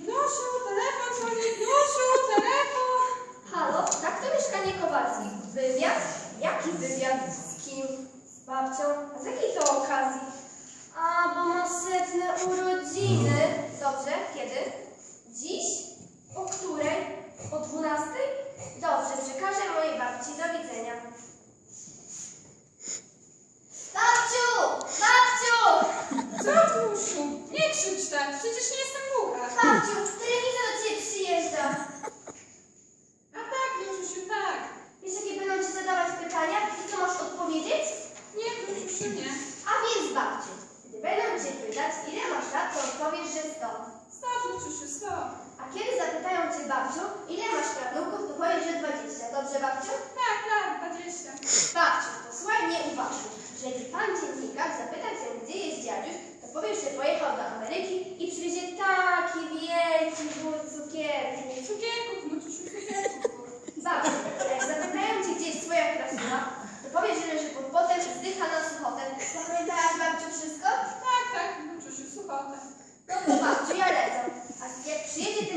Gniosiu, telefon dzwoni, Gniosiu, telefon! Halo, tak to mieszkanie Kowalski. Wywiad? Jaki wywiad? Z kim? Z babcią? A z jakiej to okazji? Przecież nie jestem długa. Babciu, tak,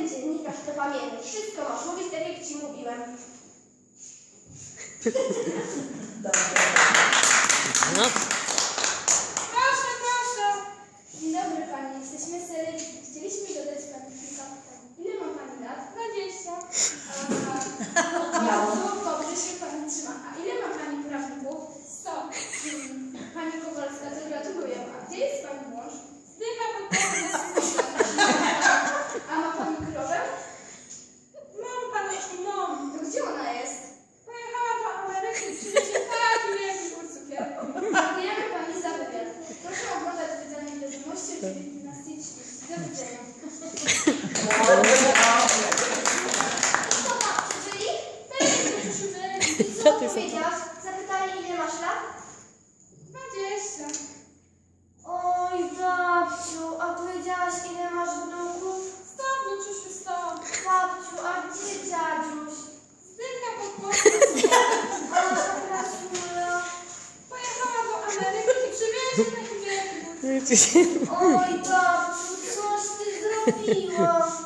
Dziennikarz to pamiętaj. Wszystko masz mówić tak, jak ci mówiłem. No. Proszę, proszę. Dzień dobry, panie. Jesteśmy z Co ty sobie? Zapytali, ile masz lat? 20. Oj, babciu, a powiedziałaś, ile masz wnuków? Stop, no czuś, stop. Babciu, a gdzie? Ой, да, ну що ж ти зробила?